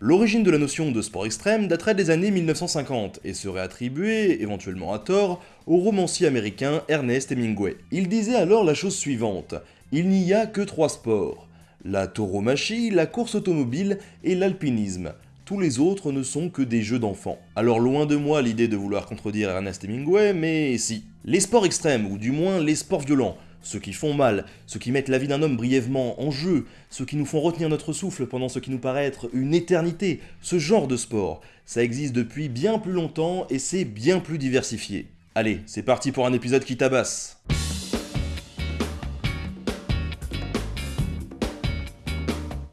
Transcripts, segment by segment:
L'origine de la notion de sport extrême daterait des années 1950 et serait attribuée, éventuellement à tort, au romancier américain Ernest Hemingway. Il disait alors la chose suivante, il n'y a que trois sports, la tauromachie, la course automobile et l'alpinisme. Tous les autres ne sont que des jeux d'enfants. Alors loin de moi l'idée de vouloir contredire Ernest Hemingway, mais si. Les sports extrêmes, ou du moins les sports violents, ceux qui font mal, ceux qui mettent la vie d'un homme brièvement en jeu, ceux qui nous font retenir notre souffle pendant ce qui nous paraît être une éternité, ce genre de sport, ça existe depuis bien plus longtemps et c'est bien plus diversifié. Allez, c'est parti pour un épisode qui tabasse.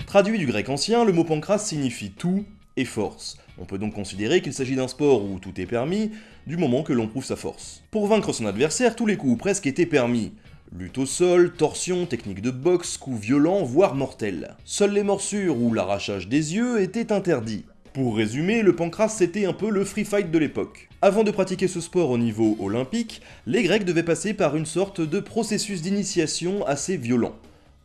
Traduit du grec ancien, le mot pancras signifie tout et force. On peut donc considérer qu'il s'agit d'un sport où tout est permis, du moment que l'on prouve sa force. Pour vaincre son adversaire, tous les coups presque étaient permis. Lutte au sol, torsion, technique de boxe, coups violents, voire mortels. Seules les morsures ou l'arrachage des yeux étaient interdits. Pour résumer, le pancras c'était un peu le free fight de l'époque. Avant de pratiquer ce sport au niveau olympique, les Grecs devaient passer par une sorte de processus d'initiation assez violent.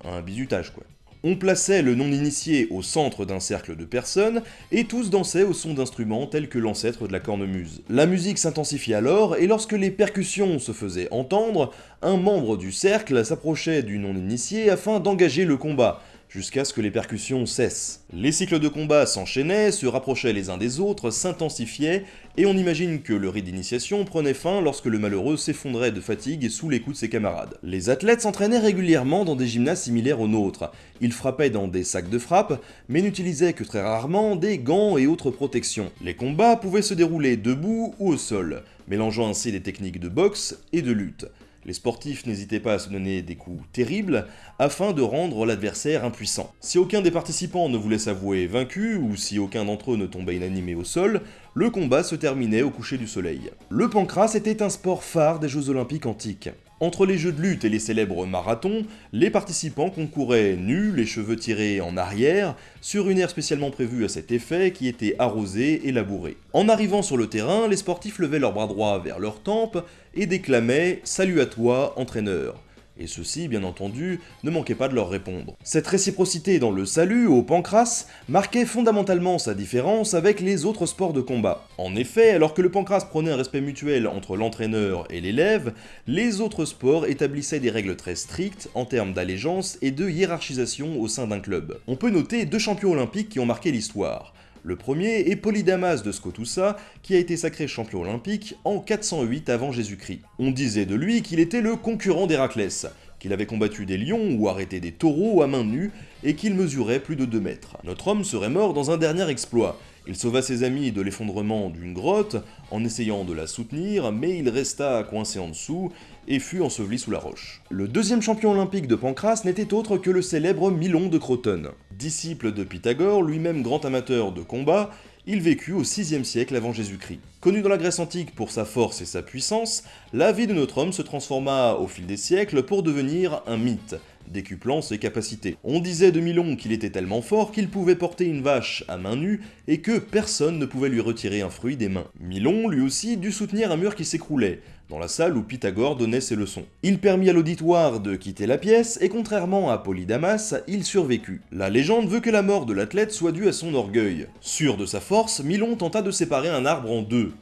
Un bizutage quoi. On plaçait le non-initié au centre d'un cercle de personnes, et tous dansaient au son d'instruments tels que l'ancêtre de la cornemuse. La musique s'intensifiait alors, et lorsque les percussions se faisaient entendre, un membre du cercle s'approchait du non-initié afin d'engager le combat, jusqu'à ce que les percussions cessent. Les cycles de combat s'enchaînaient, se rapprochaient les uns des autres, s'intensifiaient, et on imagine que le rite d'initiation prenait fin lorsque le malheureux s'effondrait de fatigue sous les coups de ses camarades. Les athlètes s'entraînaient régulièrement dans des gymnases similaires aux nôtres. Ils frappaient dans des sacs de frappe, mais n'utilisaient que très rarement des gants et autres protections. Les combats pouvaient se dérouler debout ou au sol, mélangeant ainsi des techniques de boxe et de lutte. Les sportifs n'hésitaient pas à se donner des coups terribles afin de rendre l'adversaire impuissant. Si aucun des participants ne voulait s'avouer vaincu, ou si aucun d'entre eux ne tombait inanimé au sol, le combat se terminait au coucher du soleil. Le pancras était un sport phare des Jeux Olympiques antiques. Entre les jeux de lutte et les célèbres marathons, les participants concouraient nus, les cheveux tirés en arrière, sur une aire spécialement prévue à cet effet qui était arrosée et labourée. En arrivant sur le terrain, les sportifs levaient leurs bras droits vers leurs tempes et déclamaient « Salut à toi, entraîneur » et ceux-ci, bien entendu, ne manquaient pas de leur répondre. Cette réciprocité dans le salut au pancras marquait fondamentalement sa différence avec les autres sports de combat. En effet, alors que le pancras prenait un respect mutuel entre l'entraîneur et l'élève, les autres sports établissaient des règles très strictes en termes d'allégeance et de hiérarchisation au sein d'un club. On peut noter deux champions olympiques qui ont marqué l'histoire. Le premier est Polydamas de Scotussa, qui a été sacré champion olympique en 408 avant Jésus-Christ. On disait de lui qu'il était le concurrent d'Héraclès, qu'il avait combattu des lions ou arrêté des taureaux à main nue, et qu'il mesurait plus de 2 mètres. Notre homme serait mort dans un dernier exploit. Il sauva ses amis de l'effondrement d'une grotte en essayant de la soutenir, mais il resta coincé en dessous et fut enseveli sous la roche. Le deuxième champion olympique de Pancras n'était autre que le célèbre Milon de Crotone. Disciple de Pythagore, lui-même grand amateur de combat, il vécut au 6 siècle avant Jésus-Christ. Connu dans la Grèce antique pour sa force et sa puissance, la vie de notre homme se transforma au fil des siècles pour devenir un mythe, décuplant ses capacités. On disait de Milon qu'il était tellement fort qu'il pouvait porter une vache à main nue et que personne ne pouvait lui retirer un fruit des mains. Milon, lui aussi, dut soutenir un mur qui s'écroulait, dans la salle où Pythagore donnait ses leçons. Il permit à l'auditoire de quitter la pièce, et contrairement à Polydamas, il survécut. La légende veut que la mort de l'athlète soit due à son orgueil. Sûr de sa force, Milon tenta de séparer un arbre en deux.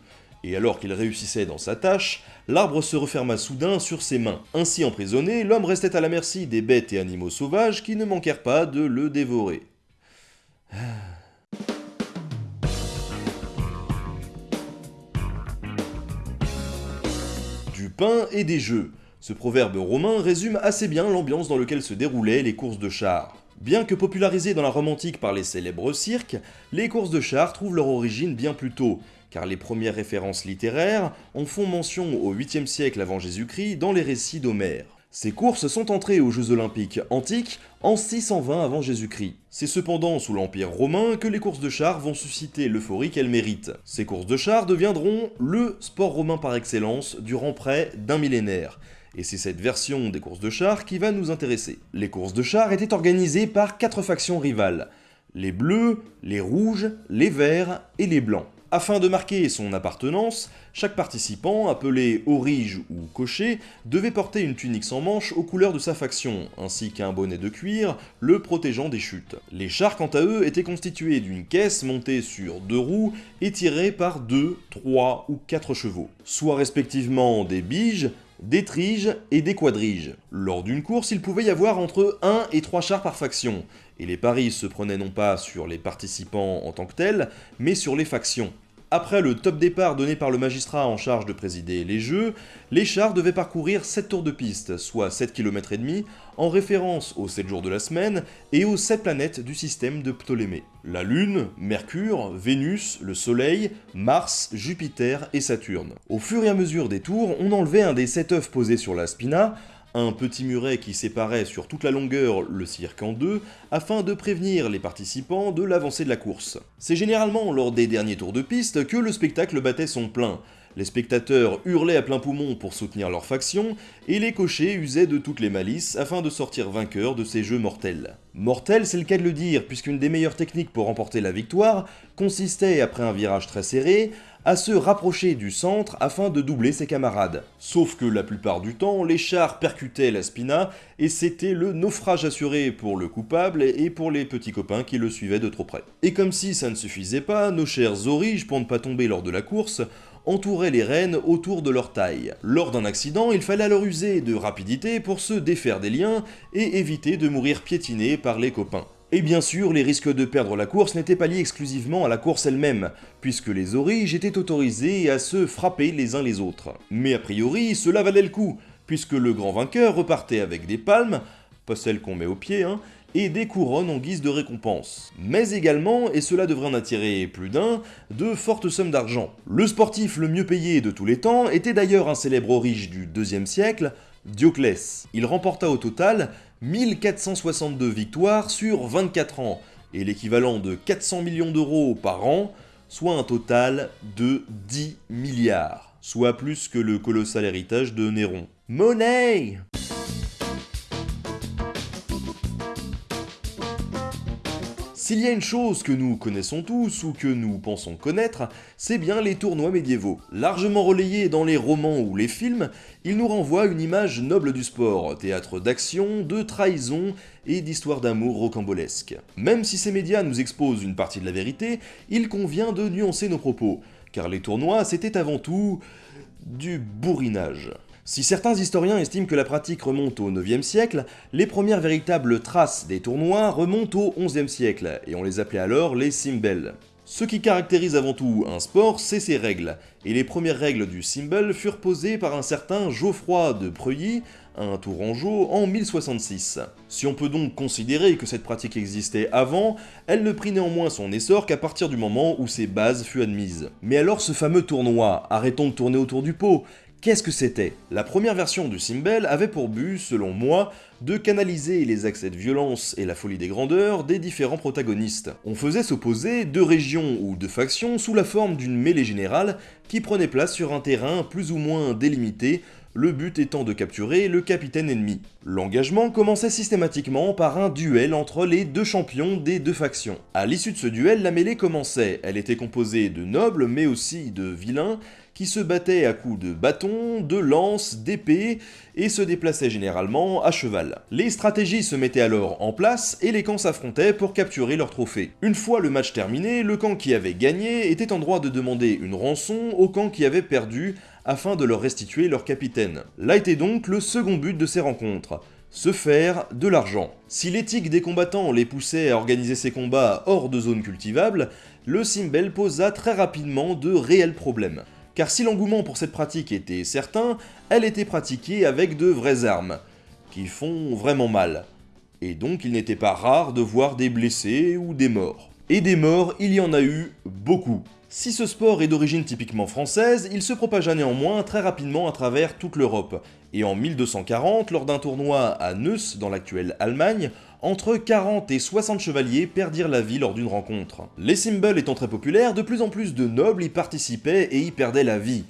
Et alors qu'il réussissait dans sa tâche, l'arbre se referma soudain sur ses mains. Ainsi emprisonné, l'homme restait à la merci des bêtes et animaux sauvages qui ne manquèrent pas de le dévorer. Du pain et des jeux. Ce proverbe romain résume assez bien l'ambiance dans laquelle se déroulaient les courses de chars. Bien que popularisées dans la Rome antique par les célèbres cirques, les courses de chars trouvent leur origine bien plus tôt, car les premières références littéraires en font mention au 8e siècle avant Jésus-Christ dans les récits d'Homère. Ces courses sont entrées aux Jeux Olympiques antiques en 620 avant Jésus-Christ. C'est cependant sous l'Empire romain que les courses de chars vont susciter l'euphorie qu'elles méritent. Ces courses de chars deviendront le sport romain par excellence durant près d'un millénaire, et c'est cette version des courses de chars qui va nous intéresser. Les courses de chars étaient organisées par quatre factions rivales, les bleus, les rouges, les verts et les blancs. Afin de marquer son appartenance, chaque participant, appelé orige ou cocher, devait porter une tunique sans manches aux couleurs de sa faction, ainsi qu'un bonnet de cuir le protégeant des chutes. Les chars, quant à eux, étaient constitués d'une caisse montée sur deux roues et tirée par deux, trois ou quatre chevaux, soit respectivement des biges, des triges et des quadriges. Lors d'une course, il pouvait y avoir entre 1 et 3 chars par faction, et les paris se prenaient non pas sur les participants en tant que tels, mais sur les factions. Après le top départ donné par le magistrat en charge de présider les jeux, les chars devaient parcourir 7 tours de piste, soit 7 km et demi, en référence aux 7 jours de la semaine et aux 7 planètes du système de Ptolémée. La Lune, Mercure, Vénus, le Soleil, Mars, Jupiter et Saturne. Au fur et à mesure des tours, on enlevait un des 7 œufs posés sur la spina, un petit muret qui séparait sur toute la longueur le cirque en deux, afin de prévenir les participants de l'avancée de la course. C'est généralement lors des derniers tours de piste que le spectacle battait son plein. Les spectateurs hurlaient à plein poumon pour soutenir leur faction, et les cochers usaient de toutes les malices afin de sortir vainqueurs de ces jeux mortels. Mortel, c'est le cas de le dire, puisqu'une des meilleures techniques pour remporter la victoire consistait, après un virage très serré, à se rapprocher du centre afin de doubler ses camarades. Sauf que la plupart du temps, les chars percutaient la spina et c'était le naufrage assuré pour le coupable et pour les petits copains qui le suivaient de trop près. Et comme si ça ne suffisait pas, nos chers origes, pour ne pas tomber lors de la course, entouraient les rênes autour de leur taille. Lors d'un accident, il fallait alors user de rapidité pour se défaire des liens et éviter de mourir piétiné par les copains. Et bien sûr, les risques de perdre la course n'étaient pas liés exclusivement à la course elle-même, puisque les origes étaient autorisés à se frapper les uns les autres. Mais a priori, cela valait le coup, puisque le grand vainqueur repartait avec des palmes, pas celles qu'on met au pied, hein, et des couronnes en guise de récompense. Mais également, et cela devrait en attirer plus d'un, de fortes sommes d'argent. Le sportif le mieux payé de tous les temps était d'ailleurs un célèbre orige du IIe siècle, Dioclès. Il remporta au total 1462 victoires sur 24 ans, et l'équivalent de 400 millions d'euros par an, soit un total de 10 milliards, soit plus que le colossal héritage de Néron. Money S'il y a une chose que nous connaissons tous, ou que nous pensons connaître, c'est bien les tournois médiévaux. Largement relayés dans les romans ou les films, ils nous renvoient une image noble du sport, théâtre d'action, de trahison et d'histoires d'amour rocambolesques. Même si ces médias nous exposent une partie de la vérité, il convient de nuancer nos propos, car les tournois c'était avant tout... du bourrinage. Si certains historiens estiment que la pratique remonte au 9e siècle, les premières véritables traces des tournois remontent au 11e siècle, et on les appelait alors les Simbel. Ce qui caractérise avant tout un sport, c'est ses règles, et les premières règles du Simbel furent posées par un certain Geoffroy de Preuilly, un Tourangeau, en 1066. Si on peut donc considérer que cette pratique existait avant, elle ne prit néanmoins son essor qu'à partir du moment où ses bases furent admises. Mais alors ce fameux tournoi, arrêtons de tourner autour du pot, Qu'est-ce que c'était? La première version du Simbel avait pour but, selon moi, de canaliser les accès de violence et la folie des grandeurs des différents protagonistes. On faisait s'opposer deux régions ou deux factions sous la forme d'une mêlée générale qui prenait place sur un terrain plus ou moins délimité, le but étant de capturer le capitaine ennemi. L'engagement commençait systématiquement par un duel entre les deux champions des deux factions. À l'issue de ce duel, la mêlée commençait. Elle était composée de nobles mais aussi de vilains qui se battaient à coups de bâton, de lance, d'épée, et se déplaçaient généralement à cheval. Les stratégies se mettaient alors en place et les camps s'affrontaient pour capturer leur trophée. Une fois le match terminé, le camp qui avait gagné était en droit de demander une rançon au camp qui avait perdu afin de leur restituer leur capitaine. Là était donc le second but de ces rencontres se faire de l'argent. Si l'éthique des combattants les poussait à organiser ces combats hors de zones cultivables, le Simbel posa très rapidement de réels problèmes car si l'engouement pour cette pratique était certain, elle était pratiquée avec de vraies armes, qui font vraiment mal. Et donc il n'était pas rare de voir des blessés ou des morts. Et des morts, il y en a eu beaucoup. Si ce sport est d'origine typiquement française, il se propagea néanmoins très rapidement à travers toute l'Europe, et en 1240, lors d'un tournoi à Neuss, dans l'actuelle Allemagne, entre 40 et 60 chevaliers perdirent la vie lors d'une rencontre. Les symboles étant très populaires, de plus en plus de nobles y participaient et y perdaient la vie.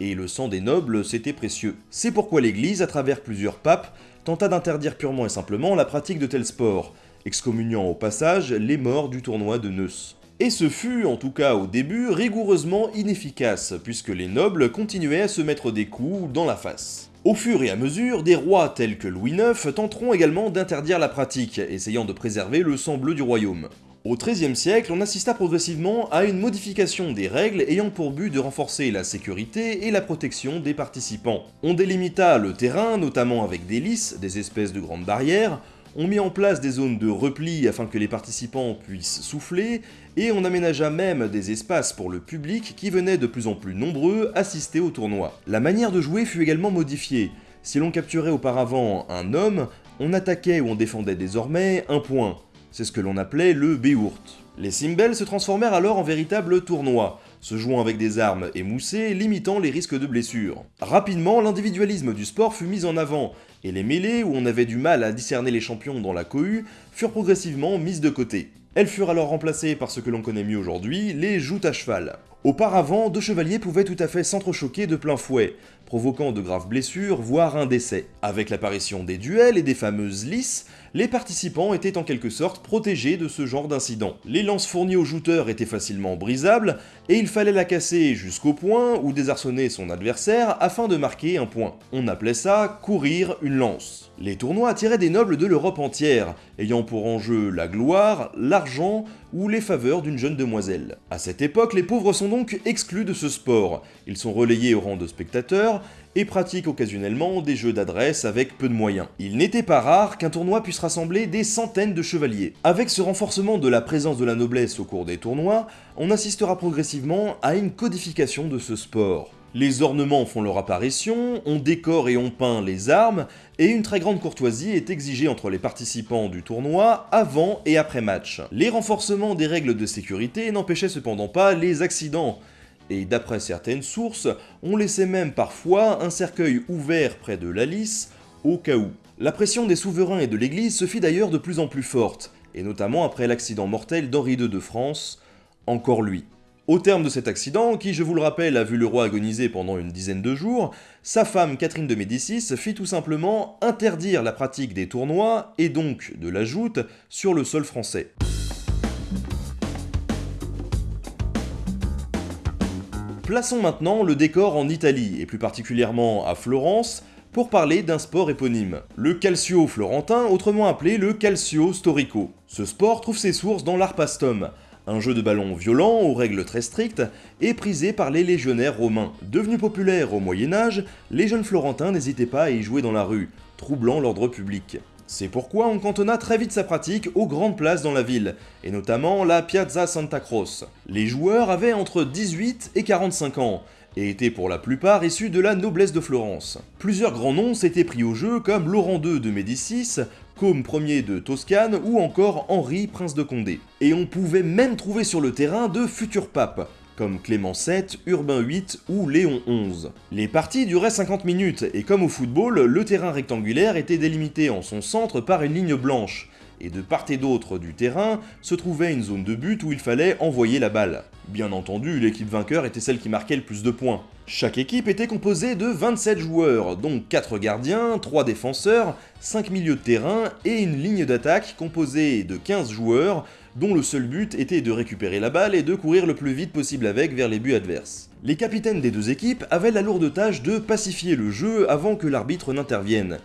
Et le sang des nobles, c'était précieux. C'est pourquoi l'église, à travers plusieurs papes, tenta d'interdire purement et simplement la pratique de tels sports, excommuniant au passage les morts du tournoi de Neuss. Et ce fut, en tout cas au début, rigoureusement inefficace, puisque les nobles continuaient à se mettre des coups dans la face. Au fur et à mesure, des rois tels que Louis IX tenteront également d'interdire la pratique, essayant de préserver le sang bleu du royaume. Au XIIIe siècle, on assista progressivement à une modification des règles ayant pour but de renforcer la sécurité et la protection des participants. On délimita le terrain, notamment avec des lys, des espèces de grandes barrières, on mit en place des zones de repli afin que les participants puissent souffler, et on aménagea même des espaces pour le public qui venait de plus en plus nombreux assister au tournoi. La manière de jouer fut également modifiée. Si l'on capturait auparavant un homme, on attaquait ou on défendait désormais un point. C'est ce que l'on appelait le Beourt. Les Simbel se transformèrent alors en véritables tournois, se jouant avec des armes émoussées, limitant les risques de blessures. Rapidement, l'individualisme du sport fut mis en avant, et les mêlées, où on avait du mal à discerner les champions dans la cohue, furent progressivement mises de côté. Elles furent alors remplacées par ce que l'on connaît mieux aujourd'hui, les joutes à cheval. Auparavant, deux chevaliers pouvaient tout à fait s'entrechoquer de plein fouet, provoquant de graves blessures, voire un décès. Avec l'apparition des duels et des fameuses lisses, les participants étaient en quelque sorte protégés de ce genre d'incident. Les lances fournies aux jouteurs étaient facilement brisables, et il fallait la casser jusqu'au point ou désarçonner son adversaire afin de marquer un point. On appelait ça courir une lance. Les tournois attiraient des nobles de l'Europe entière, ayant pour enjeu la gloire, l'argent ou les faveurs d'une jeune demoiselle. À cette époque, les pauvres sont donc exclus de ce sport. Ils sont relayés au rang de spectateurs et pratiquent occasionnellement des jeux d'adresse avec peu de moyens. Il n'était pas rare qu'un tournoi puisse rassembler des centaines de chevaliers. Avec ce renforcement de la présence de la noblesse au cours des tournois, on assistera progressivement à une codification de ce sport. Les ornements font leur apparition, on décore et on peint les armes, et une très grande courtoisie est exigée entre les participants du tournoi avant et après match. Les renforcements des règles de sécurité n'empêchaient cependant pas les accidents, et d'après certaines sources, on laissait même parfois un cercueil ouvert près de la lisse, au cas où. La pression des souverains et de l'église se fit d'ailleurs de plus en plus forte, et notamment après l'accident mortel d'Henri II de France, encore lui. Au terme de cet accident, qui je vous le rappelle a vu le roi agoniser pendant une dizaine de jours, sa femme Catherine de Médicis fit tout simplement interdire la pratique des tournois, et donc de la joute, sur le sol français. Plaçons maintenant le décor en Italie, et plus particulièrement à Florence, pour parler d'un sport éponyme, le calcio florentin, autrement appelé le calcio storico. Ce sport trouve ses sources dans l'arpastum, un jeu de ballon violent aux règles très strictes et prisé par les légionnaires romains. Devenu populaire au Moyen Âge, les jeunes florentins n'hésitaient pas à y jouer dans la rue, troublant l'ordre public. C'est pourquoi on cantonna très vite sa pratique aux grandes places dans la ville, et notamment la Piazza Santa Croce. Les joueurs avaient entre 18 et 45 ans, et étaient pour la plupart issus de la noblesse de Florence. Plusieurs grands noms s'étaient pris au jeu comme Laurent II de Médicis, Côme Ier de Toscane ou encore Henri, prince de Condé. Et on pouvait même trouver sur le terrain de futurs papes, comme Clément VII, Urbain VIII ou Léon XI. Les parties duraient 50 minutes, et comme au football, le terrain rectangulaire était délimité en son centre par une ligne blanche, et de part et d'autre du terrain se trouvait une zone de but où il fallait envoyer la balle. Bien entendu, l'équipe vainqueur était celle qui marquait le plus de points. Chaque équipe était composée de 27 joueurs, dont 4 gardiens, 3 défenseurs, 5 milieux de terrain et une ligne d'attaque composée de 15 joueurs, dont le seul but était de récupérer la balle et de courir le plus vite possible avec vers les buts adverses. Les capitaines des deux équipes avaient la lourde tâche de pacifier le jeu avant que l'arbitre n'intervienne,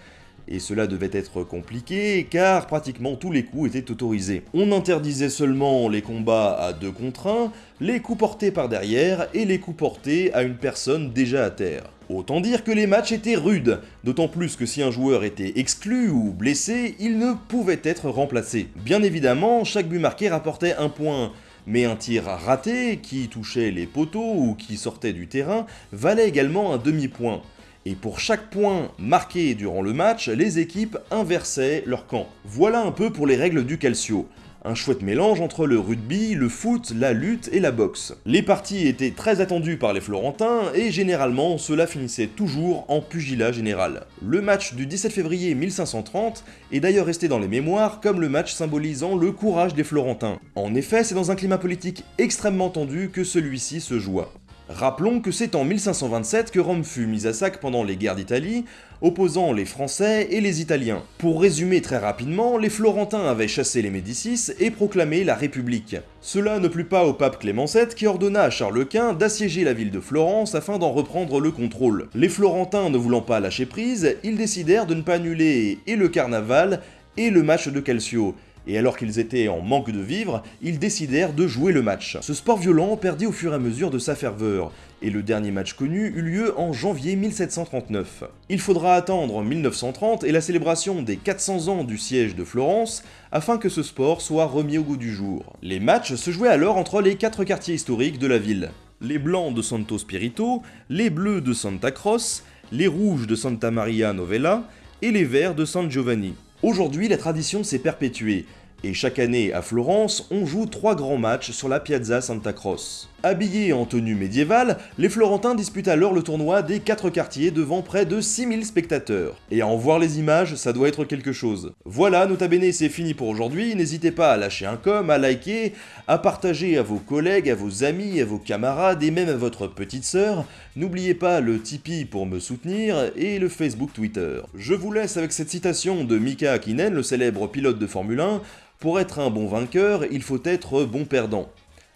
et cela devait être compliqué car pratiquement tous les coups étaient autorisés. On interdisait seulement les combats à 2 contre 1, les coups portés par derrière et les coups portés à une personne déjà à terre. Autant dire que les matchs étaient rudes, d'autant plus que si un joueur était exclu ou blessé, il ne pouvait être remplacé. Bien évidemment, chaque but marqué rapportait un point, mais un tir raté, qui touchait les poteaux ou qui sortait du terrain, valait également un demi-point et pour chaque point marqué durant le match, les équipes inversaient leur camp. Voilà un peu pour les règles du calcio. Un chouette mélange entre le rugby, le foot, la lutte et la boxe. Les parties étaient très attendues par les Florentins et généralement cela finissait toujours en pugilat général. Le match du 17 février 1530 est d'ailleurs resté dans les mémoires comme le match symbolisant le courage des Florentins. En effet, c'est dans un climat politique extrêmement tendu que celui-ci se joua. Rappelons que c'est en 1527 que Rome fut mise à sac pendant les guerres d'Italie, opposant les Français et les Italiens. Pour résumer très rapidement, les Florentins avaient chassé les Médicis et proclamé la République. Cela ne plut pas au pape Clément VII qui ordonna à Charles Quint d'assiéger la ville de Florence afin d'en reprendre le contrôle. Les Florentins ne voulant pas lâcher prise, ils décidèrent de ne pas annuler et le carnaval et le match de Calcio, et alors qu'ils étaient en manque de vivres, ils décidèrent de jouer le match. Ce sport violent perdit au fur et à mesure de sa ferveur, et le dernier match connu eut lieu en janvier 1739. Il faudra attendre 1930 et la célébration des 400 ans du siège de Florence afin que ce sport soit remis au goût du jour. Les matchs se jouaient alors entre les quatre quartiers historiques de la ville. Les blancs de Santo Spirito, les bleus de Santa Croce, les rouges de Santa Maria Novella et les verts de San Giovanni. Aujourd'hui, la tradition s'est perpétuée, et chaque année à Florence, on joue trois grands matchs sur la Piazza Santa Croce. Habillés en tenue médiévale, les Florentins disputent alors le tournoi des quatre quartiers devant près de 6000 spectateurs. Et à en voir les images, ça doit être quelque chose. Voilà, nota bene, c'est fini pour aujourd'hui. N'hésitez pas à lâcher un com, à liker, à partager à vos collègues, à vos amis, à vos camarades et même à votre petite sœur. N'oubliez pas le Tipeee pour me soutenir et le Facebook Twitter. Je vous laisse avec cette citation de Mika Hakkinen, le célèbre pilote de Formule 1. Pour être un bon vainqueur, il faut être bon perdant.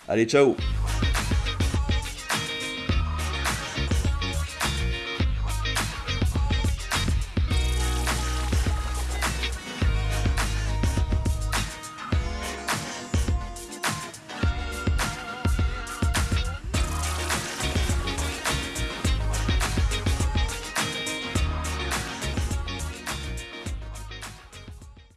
Allez, ciao